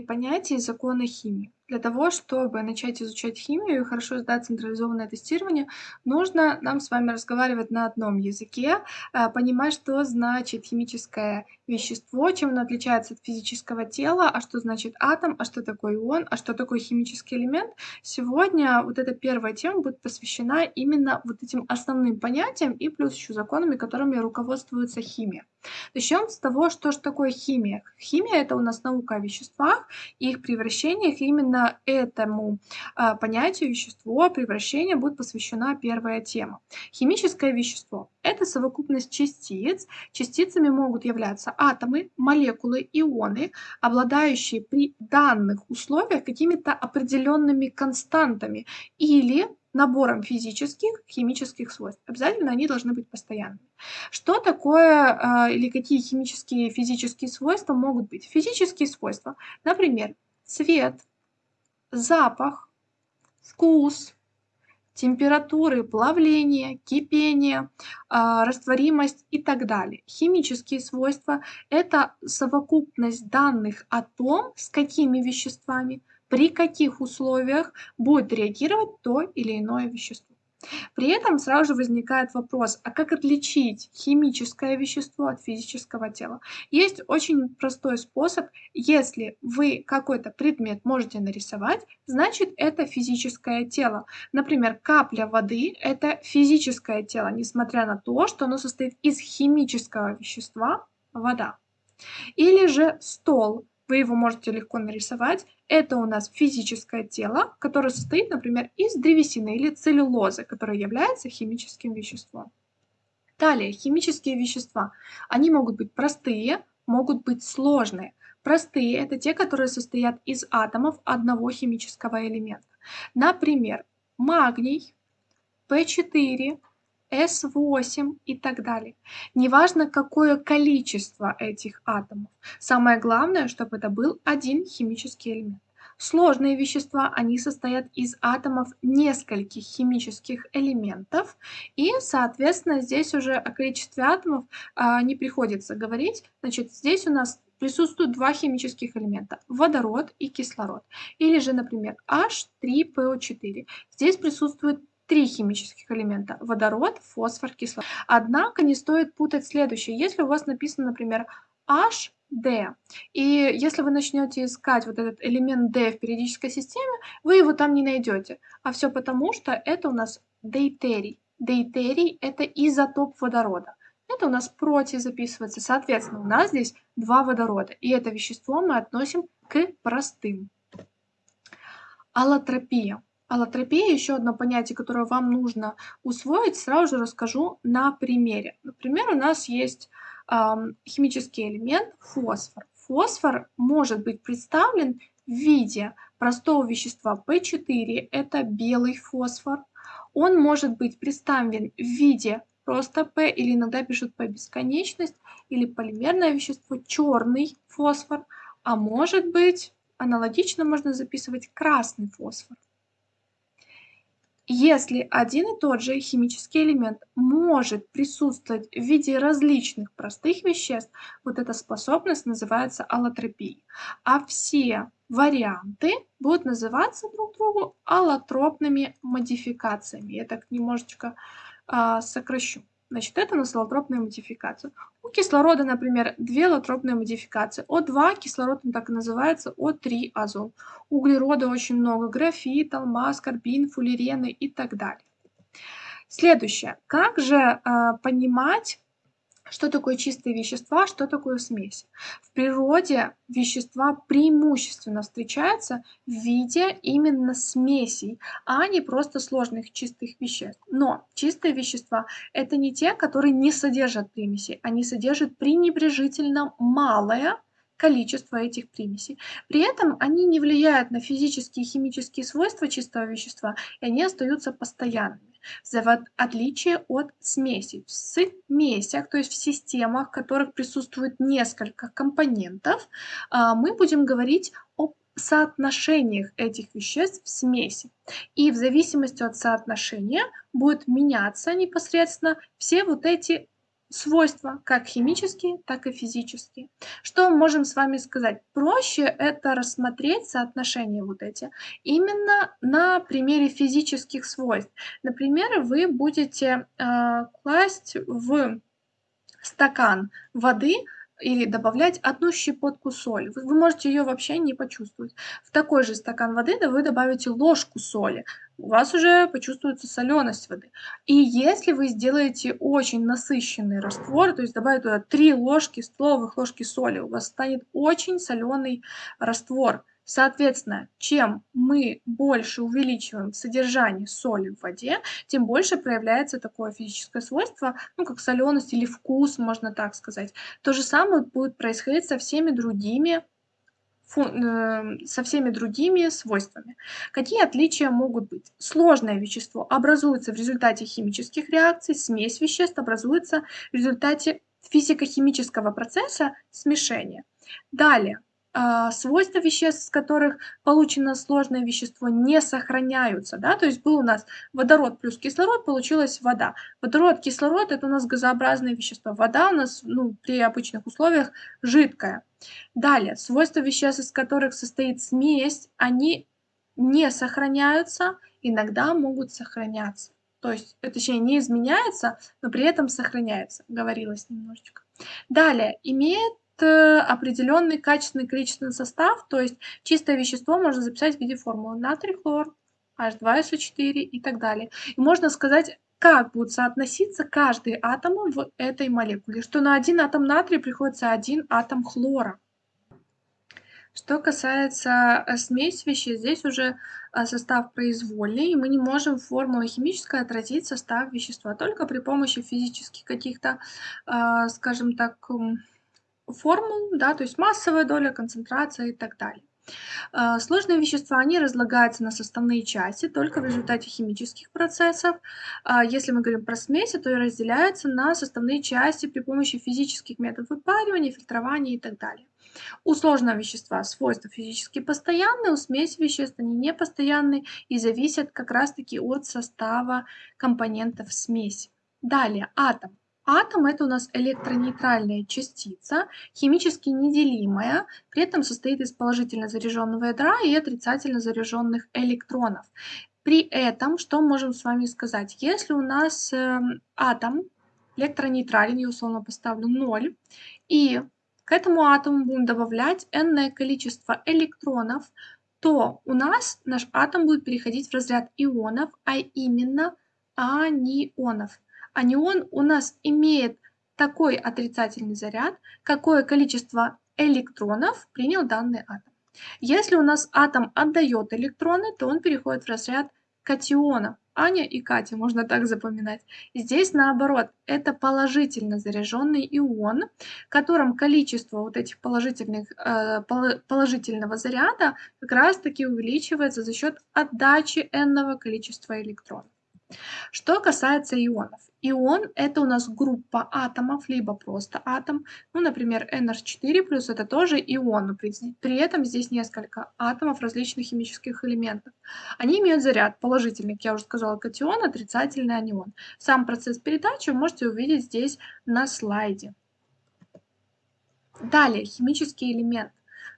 понятия и законы химии. Для того, чтобы начать изучать химию и хорошо сдать централизованное тестирование, нужно нам с вами разговаривать на одном языке, а, понимать, что значит химическое вещество, чем оно отличается от физического тела, а что значит атом, а что такое ион, а что такое химический элемент. Сегодня вот эта первая тема будет посвящена именно вот этим основным понятиям и плюс еще законами, которыми руководствуется химия. Начнем с того, что же такое химия. Химия — это у нас наука о веществах их превращениях. И этому а, понятию вещество, превращение будет посвящена первая тема. Химическое вещество — это совокупность частиц. Частицами могут являться атомы, молекулы, ионы, обладающие при данных условиях какими-то определенными константами или набором физических, химических свойств. Обязательно они должны быть постоянными. Что такое э, или какие химические физические свойства могут быть? Физические свойства, например, цвет, запах, вкус, температуры плавления, кипения, э, растворимость и так далее. Химические свойства – это совокупность данных о том, с какими веществами, при каких условиях будет реагировать то или иное вещество. При этом сразу же возникает вопрос, а как отличить химическое вещество от физического тела? Есть очень простой способ. Если вы какой-то предмет можете нарисовать, значит это физическое тело. Например, капля воды – это физическое тело, несмотря на то, что оно состоит из химического вещества – вода. Или же стол вы его можете легко нарисовать. Это у нас физическое тело, которое состоит, например, из древесины или целлюлозы, которая является химическим веществом. Далее, химические вещества. Они могут быть простые, могут быть сложные. Простые – это те, которые состоят из атомов одного химического элемента. Например, магний, P4, S8 и так далее. Неважно, какое количество этих атомов. Самое главное, чтобы это был один химический элемент. Сложные вещества, они состоят из атомов нескольких химических элементов, и, соответственно, здесь уже о количестве атомов а, не приходится говорить. Значит, здесь у нас присутствуют два химических элемента – водород и кислород. Или же, например, H3PO4. Здесь присутствует три химических элемента – водород, фосфор, кислород. Однако не стоит путать следующее. Если у вас написано, например, HD, и если вы начнете искать вот этот элемент D в периодической системе, вы его там не найдете. А все потому, что это у нас дейтерий. Дейтерий – это изотоп водорода. Это у нас против записывается. Соответственно, у нас здесь два водорода. И это вещество мы относим к простым. Аллотропия. Аллотропия, еще одно понятие, которое вам нужно усвоить, сразу же расскажу на примере. Например, у нас есть э, химический элемент фосфор. Фосфор может быть представлен в виде простого вещества P4, это белый фосфор. Он может быть представлен в виде просто P, или иногда пишут P бесконечность, или полимерное вещество черный фосфор, а может быть аналогично можно записывать красный фосфор. Если один и тот же химический элемент может присутствовать в виде различных простых веществ, вот эта способность называется аллотропией. А все варианты будут называться друг другу аллотропными модификациями. Я так немножечко а, сокращу. Значит, это насолотропная модификация. У кислорода, например, две аллотропные модификации. О2 кислород он так и называется, О3 азот. Углерода очень много, графит, алмаз, карбин, фуллерены и так далее. Следующее. Как же э, понимать что такое чистые вещества, что такое смесь? В природе вещества преимущественно встречаются в виде именно смесей, а не просто сложных чистых веществ. Но чистые вещества – это не те, которые не содержат примесей, они содержат пренебрежительно малое количество этих примесей. При этом они не влияют на физические и химические свойства чистого вещества, и они остаются постоянными в отличие от смесей. В смесях, то есть в системах, в которых присутствует несколько компонентов, а, мы будем говорить о соотношениях этих веществ в смеси. И в зависимости от соотношения будет меняться непосредственно все вот эти свойства, как химические, так и физические. Что мы можем с вами сказать? Проще это рассмотреть соотношения вот эти именно на примере физических свойств. Например, вы будете э, класть в стакан воды или добавлять одну щепотку соли. Вы, можете ее вообще не почувствовать. В такой же стакан воды да, вы добавите ложку соли. У вас уже почувствуется соленость воды. И если вы сделаете очень насыщенный раствор, то есть добавите туда 3 ложки столовых ложки соли, у вас станет очень соленый раствор. Соответственно, чем мы больше увеличиваем содержание соли в воде, тем больше проявляется такое физическое свойство, ну, как соленость или вкус, можно так сказать. То же самое будет происходить со всеми другими со всеми другими свойствами. Какие отличия могут быть? Сложное вещество образуется в результате химических реакций, смесь веществ образуется в результате физико-химического процесса смешения. Далее, свойства веществ, из которых получено сложное вещество, не сохраняются. Да? То есть был у нас водород плюс кислород, получилась вода. Водород, кислород – это у нас газообразные вещества. Вода у нас ну, при обычных условиях жидкая. Далее, свойства веществ, из которых состоит смесь, они не сохраняются, иногда могут сохраняться. То есть, точнее, не изменяется, но при этом сохраняется. Говорилось немножечко. Далее, имеет определенный качественный количественный состав, то есть чистое вещество можно записать в виде формулы натрий, хлор, H2SO4 и так далее. И можно сказать, как будут соотноситься каждый атом в этой молекуле, что на один атом натрия приходится один атом хлора. Что касается э, смеси веществ, здесь уже э, состав произвольный, и мы не можем формулой химической отразить состав вещества, только при помощи физических каких-то, скажем так, формул, да, то есть массовая доля, концентрация и так далее. А, сложные вещества, они разлагаются на составные части только в результате химических процессов. А, если мы говорим про смеси, то и разделяются на составные части при помощи физических методов выпаривания, фильтрования и так далее. У сложного вещества свойства физически постоянные, у смеси веществ они непостоянные и зависят как раз-таки от состава компонентов смеси. Далее, атом. Атом это у нас электронейтральная частица, химически неделимая, при этом состоит из положительно заряженного ядра и отрицательно заряженных электронов. При этом, что можем с вами сказать? Если у нас э, атом электронейтрален, я условно поставлю 0, и к этому атому будем добавлять n количество электронов, то у нас наш атом будет переходить в разряд ионов, а именно анионов анион у нас имеет такой отрицательный заряд, какое количество электронов принял данный атом. Если у нас атом отдает электроны, то он переходит в разряд катионов. Аня и Катя, можно так запоминать. Здесь наоборот, это положительно заряженный ион, в котором количество вот этих положительных, э, положительного заряда как раз таки увеличивается за счет отдачи n количества электронов. Что касается ионов. Ион – это у нас группа атомов, либо просто атом. Ну, например, NH4+, это тоже ион, но при, при этом здесь несколько атомов различных химических элементов. Они имеют заряд положительный, как я уже сказала, катион, отрицательный анион. Сам процесс передачи вы можете увидеть здесь на слайде. Далее, химический элемент.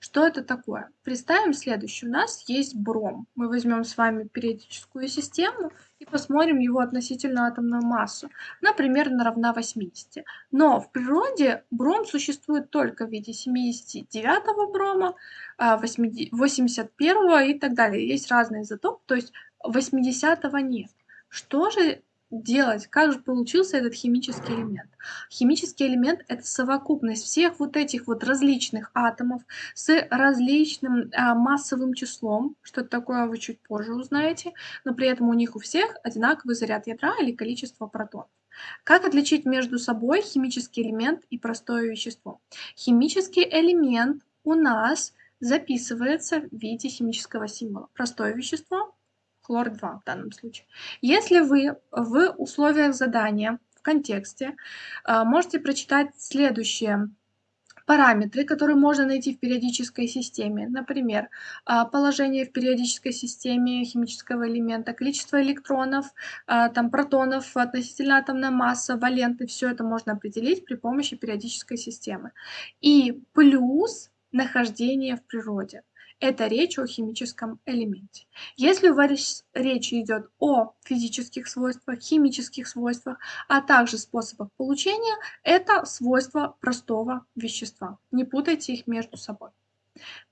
Что это такое? Представим следующее. У нас есть бром. Мы возьмем с вами периодическую систему и посмотрим его относительно атомную массу. Она примерно равна 80. Но в природе бром существует только в виде 79 брома, 81 а, и так далее. Есть разные изотопы, то есть 80 нет. Что же делать, как же получился этот химический элемент. Химический элемент – это совокупность всех вот этих вот различных атомов с различным а, массовым числом, что это такое вы чуть позже узнаете, но при этом у них у всех одинаковый заряд ядра или количество протонов. Как отличить между собой химический элемент и простое вещество? Химический элемент у нас записывается в виде химического символа. Простое вещество хлор-2 в данном случае. Если вы в условиях задания, в контексте, а, можете прочитать следующее параметры, которые можно найти в периодической системе. Например, а, положение в периодической системе химического элемента, количество электронов, а, там, протонов, относительно атомная масса, валенты. Все это можно определить при помощи периодической системы. И плюс нахождение в природе. Это речь о химическом элементе. Если у вас речь идет о физических свойствах, химических свойствах, а также способах получения, это свойства простого вещества. Не путайте их между собой.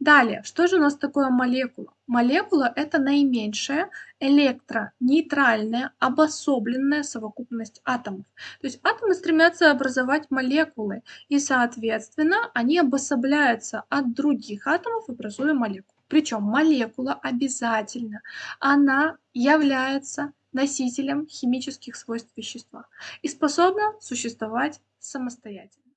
Далее, что же у нас такое молекула? Молекула – это наименьшая электронейтральная обособленная совокупность атомов. То есть атомы стремятся образовать молекулы, и, соответственно, они обособляются от других атомов, образуя молекулу. Причем молекула обязательно, она является носителем химических свойств вещества и способна существовать самостоятельно.